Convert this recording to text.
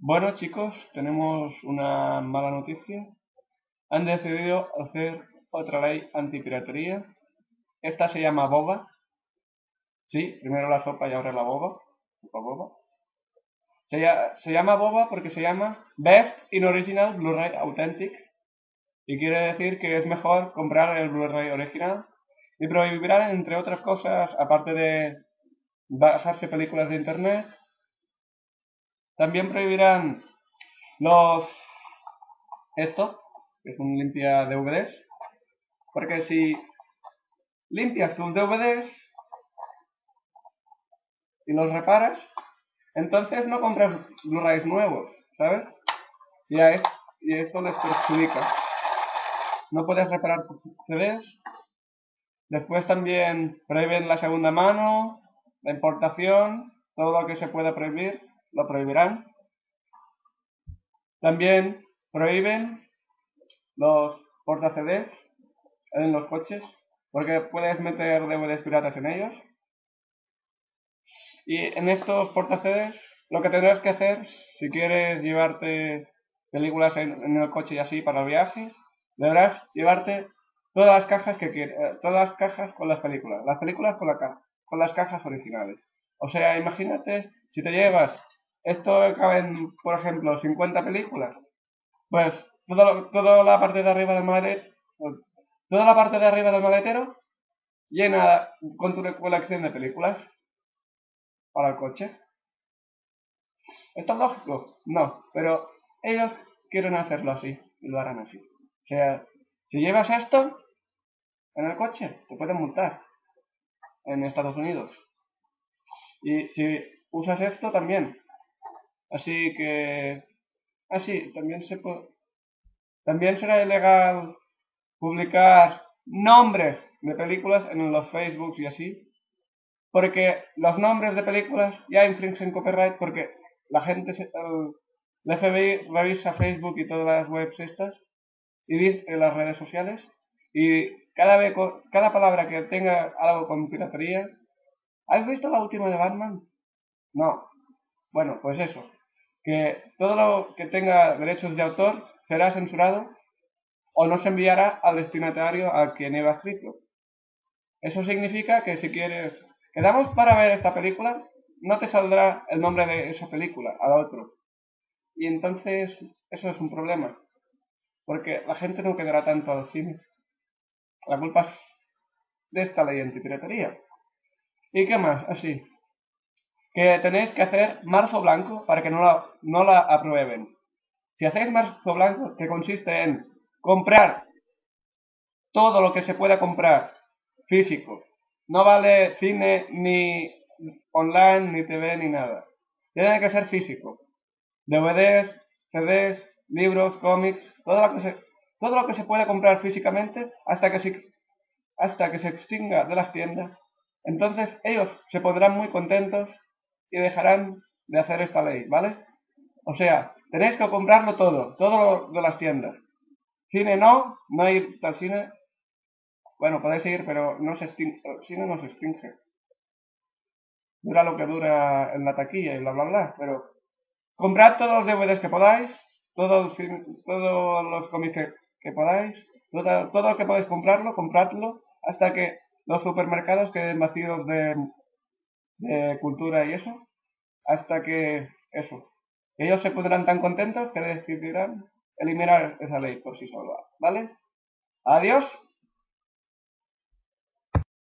Bueno chicos, tenemos una mala noticia. Han decidido hacer otra ley antipiratería. Esta se llama boba. Sí, primero la sopa y ahora la boba. boba. Se, llama boba porque se llama Best in Original Blu-ray Authentic. Y quiere decir que es mejor comprar el Blu-ray original. Y prohibirán, entre otras cosas, aparte de basarse películas de internet, también prohibirán los... Esto, que es un limpia DVDs. Porque si limpias tus DVDs y los reparas, entonces no compras Blu-rays nuevos, ¿sabes? Y, es, y esto les perjudica. No puedes reparar tus CDs. Después también prohíben la segunda mano, la importación, todo lo que se pueda prohibir lo prohibirán. También prohíben los porta CDs en los coches, porque puedes meter DVDs piratas en ellos. Y en estos porta CDs, lo que tendrás que hacer, si quieres llevarte películas en, el coche y así para viajes, deberás llevarte todas las cajas que quieras, eh, todas las cajas con las películas, las películas con, con las cajas originales. O sea, imagínate si te llevas esto caben, por ejemplo, 50 películas. Pues toda la parte de arriba del maletero, toda la parte de arriba del maletero llena con tu colección de películas para el coche. ¿Esto es lógico? No, pero ellos quieren hacerlo así y lo harán así. O sea, si llevas esto en el coche, te pueden multar en Estados Unidos. Y si usas esto también, Así que, así, también se puede, también será ilegal publicar nombres de películas en los Facebook y así, porque los nombres de películas ya infringen copyright porque la gente, el, FBI revisa Facebook y todas las webs estas y dice las redes sociales y cada vez cada palabra que tenga algo con piratería ¿Has visto la última de Batman? No. Bueno, pues eso que todo lo que tenga derechos de autor será censurado o no se enviará al destinatario a quien haya escrito. Eso significa que si quieres, quedamos para ver esta película, no te saldrá el nombre de esa película al otro. Y entonces eso es un problema, porque la gente no quedará tanto al cine. La culpa es de esta ley antipiratería. ¿Y qué más? Así que tenéis que hacer marzo blanco para que no la, no la aprueben. Si hacéis marzo blanco, que consiste en comprar todo lo que se pueda comprar físico. No vale cine ni online, ni TV, ni nada. Tiene que ser físico. DVDs, CDs, libros, cómics, todo lo que se, todo pueda comprar físicamente hasta que se, hasta que se extinga de las tiendas. Entonces ellos se pondrán muy contentos y dejarán de hacer esta ley, ¿vale? O sea, tenéis que comprarlo todo, todo de las tiendas. Cine no, no hay tal cine. Bueno, podéis ir, pero no se extingue, cine no se extingue. Dura lo que dura en la taquilla y bla bla bla, pero comprad todos los DVDs que podáis, todos, todos los cómics que, podáis, todo lo que podáis comprarlo, compradlo, hasta que los supermercados queden vacíos de, de cultura y eso, hasta que eso, ellos se pondrán tan contentos que decidirán eliminar esa ley por sí sola, ¿vale? Adiós.